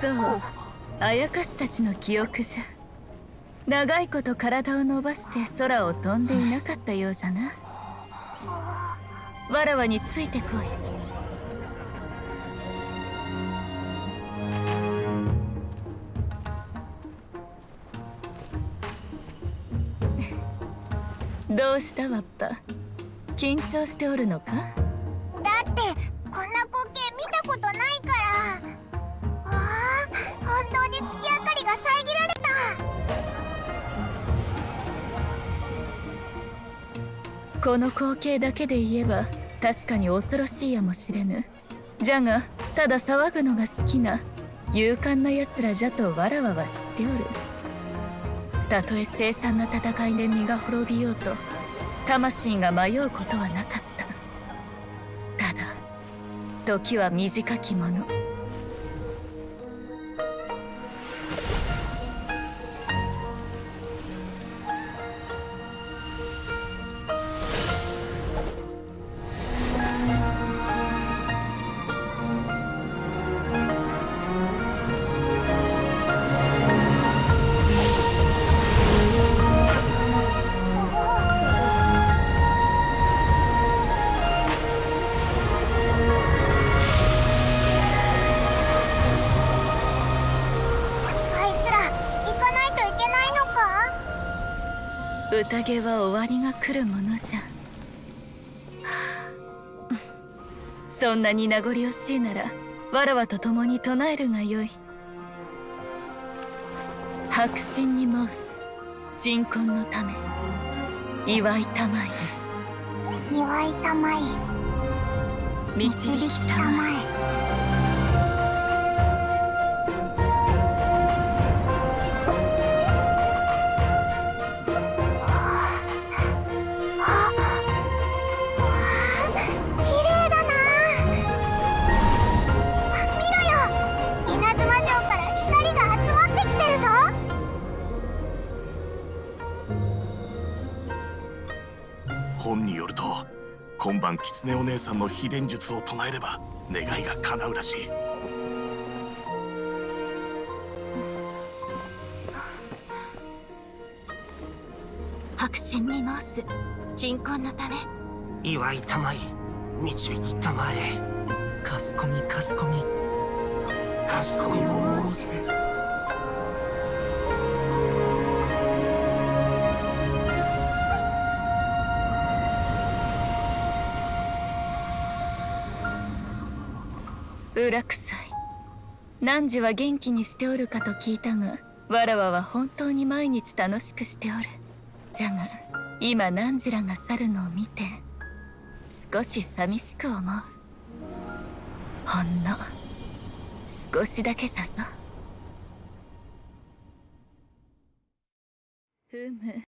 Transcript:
そう。あやかしたちの記憶じゃ。長いこと体を伸ばして空を飛んでいなかったようじゃな。わらわについてこい。どうしたわっぱ。緊張しておるのか？この光景だけで言えば確かに恐ろしいやもしれぬ。じゃがただ騒ぐのが好きな勇敢な奴らじゃとわらわは知っておる。たとえ凄惨な戦いで身が滅びようと魂が迷うことはなかった。ただ時は短きもの。宴は終わりが来るものじゃ。そんなに名残惜しいならわらわと共に唱えるがよい。白心に申す鎮魂のため祝いたまえ。祝いたまえ。導きたまえ本によると今晩狐お姉さんの秘伝術を唱えれば願いが叶うらしい。白心に申す鎮魂のため。祝いたまい導きたまえ。かしこみかしこみ。かしこみも申す裏臭い。汝は元気にしておるかと聞いたがわらわは本当に毎日楽しくしておる。じゃが今汝らが去るのを見て少し寂しく思う。ほんの少しだけじゃぞふむ。